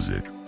music.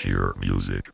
hear music.